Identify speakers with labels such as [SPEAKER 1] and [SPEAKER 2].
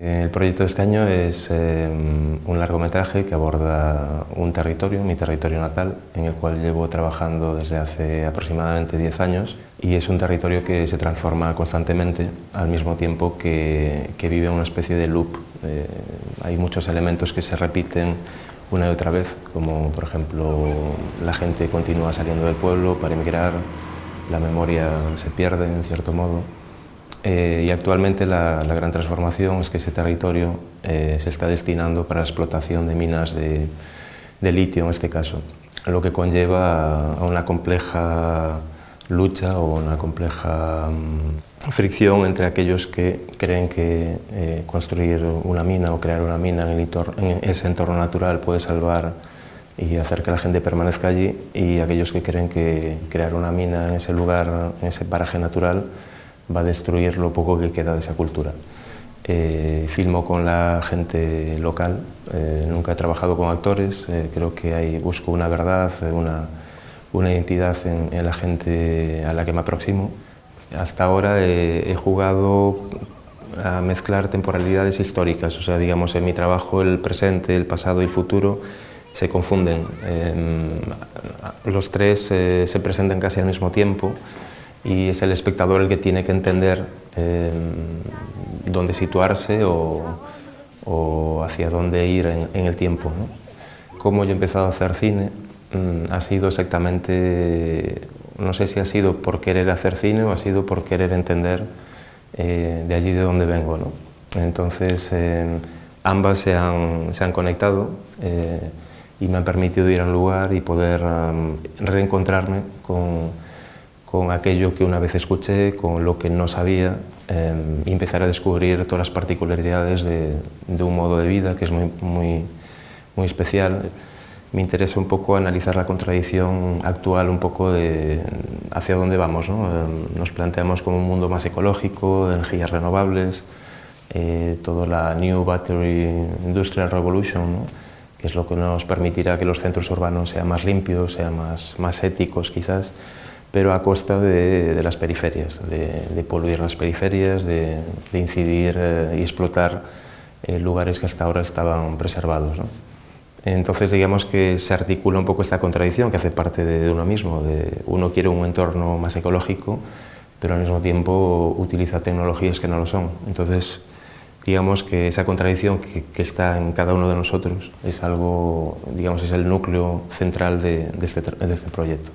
[SPEAKER 1] El proyecto de este año es eh, un largometraje que aborda un territorio, mi territorio natal, en el cual llevo trabajando desde hace aproximadamente 10 años y es un territorio que se transforma constantemente al mismo tiempo que, que vive una especie de loop. Eh, hay muchos elementos que se repiten una y otra vez, como por ejemplo la gente continúa saliendo del pueblo para emigrar, la memoria se pierde en cierto modo. Eh, y actualmente la, gran transformación es que ese territorio eh, se está destinando para la explotación de minas de, litio en este caso, lo que conlleva a una compleja lucha o una compleja mm, fricción entre aquellos que creen que eh, construir una mina o crear una mina en, en, ese entorno natural puede salvar y hacer que la gente permanezca allí y aquellos que creen que crear una mina en ese lugar, en ese paraje natural, va a destruir lo poco que queda de esa cultura. Eh, filmo con la gente local, eh, nunca he trabajado con actores, eh, creo que hay, busco una verdad, una, una identidad en, la gente a la que me aproximo. Hasta ahora he, jugado a mezclar temporalidades históricas, o sea, digamos, en mi trabajo el presente, el pasado y el futuro se confunden. Em, los tres se presentan casi al mismo tiempo, y es el espectador el que tiene que entender eh, dónde situarse o, hacia dónde ir en, el tiempo. ¿no? Cómo yo he empezado a hacer cine mm, ha sido exactamente, no sé si ha sido por querer hacer cine o ha sido por querer entender eh, de allí de donde vengo. ¿no? Entonces, ambas se han, se han conectado eh, y me han permitido ir a un lugar y poder reencontrarme con con aquello que una vez escuché, con lo que no sabía, em, y empezar a descubrir todas las particularidades de, un modo de vida que es muy, muy, muy especial. Me interesa un poco analizar la contradicción actual, un poco de hacia dónde vamos. ¿no? Em, nos planteamos como un mundo más ecológico, energías renovables, eh, toda la New Battery Industrial Revolution, que es lo que nos permitirá que los centros urbanos sean más limpios, sean más, más éticos quizás, pero a costa de, las periferias, de, poluir las periferias, de, incidir eh, y explotar eh, lugares que hasta ahora estaban preservados. Entonces digamos que se articula un poco esta contradicción que hace parte de, uno mismo, de uno quiere un entorno más ecológico, pero al mismo tiempo utiliza tecnologías que no lo son. Entonces digamos que esa contradicción que, está en cada uno de nosotros es algo, digamos, es el núcleo central de, este, este proyecto.